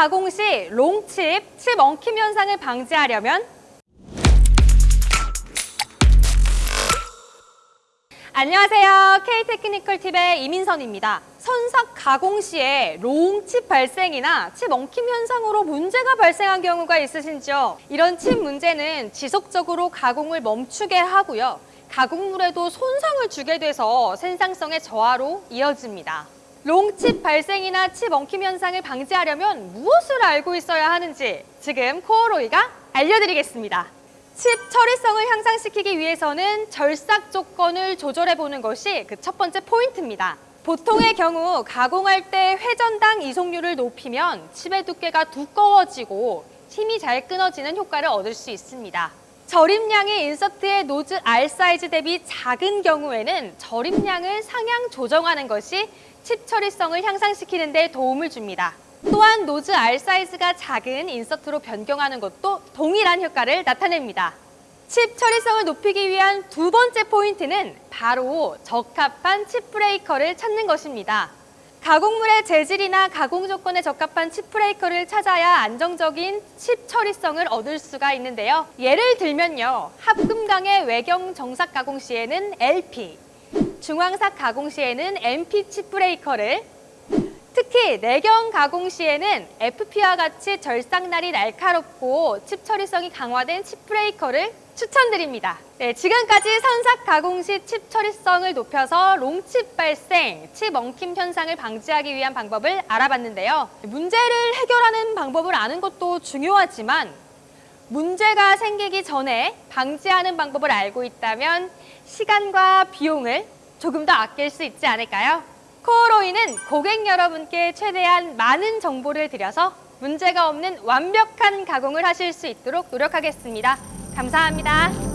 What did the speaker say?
가공 시 long chip, chip 엉킴 현상을 방지하려면 안녕하세요. K테크니컬 팁의 이민선입니다. 선삭 가공 시에 long chip 발생이나 칩 엉킴 현상으로 문제가 발생한 경우가 있으신지요? 이런 칩 문제는 지속적으로 가공을 멈추게 하고요. 가공물에도 손상을 주게 돼서 생산성의 저하로 이어집니다. long chip 발생이나 칩 엉킴 현상을 방지하려면 무엇을 알고 있어야 하는지 지금 KORLOY가 알려드리겠습니다. 칩 처리성을 향상시키기 위해서는 절삭 조건을 조절해 보는 것이 그 첫 번째 포인트입니다. 보통의 경우 가공할 때 회전당 이송률을 높이면 chip의 두께가 두꺼워지고 chip이 잘 끊어지는 효과를 얻을 수 있습니다. 절임량이 인서트의 노즈 R 사이즈 대비 작은 경우에는 절입량을 상향 조정하는 것이 칩 처리성을 향상시키는 데 도움을 줍니다. 또한 nose R 사이즈가 작은 insert로 변경하는 것도 동일한 효과를 나타냅니다. 칩 처리성을 높이기 위한 두 번째 포인트는 바로 적합한 chip breaker를 찾는 것입니다. 가공물의 재질이나 가공 조건에 적합한 chip breaker를 찾아야 안정적인 칩 처리성을 얻을 수가 있는데요. 예를 들면요. 합금강의 외경 정삭 가공 시에는 LP, 중황삭 가공 시에는 MP chip breaker를 내경 가공 시에는 FP와 같이 절삭날이 날카롭고 칩 처리성이 강화된 chip breaker를 추천드립니다. 네, 지금까지 선삭 가공 시 칩 처리성을 높여서 long chip 발생, 칩 엉킴 현상을 방지하기 위한 방법을 알아봤는데요. 문제를 해결하는 방법을 아는 것도 중요하지만 문제가 생기기 전에 방지하는 방법을 알고 있다면 시간과 비용을 조금 더 아낄 수 있지 않을까요? 코어로이는 고객 여러분께 최대한 많은 정보를 드려서 문제가 없는 완벽한 가공을 하실 수 있도록 노력하겠습니다. 감사합니다.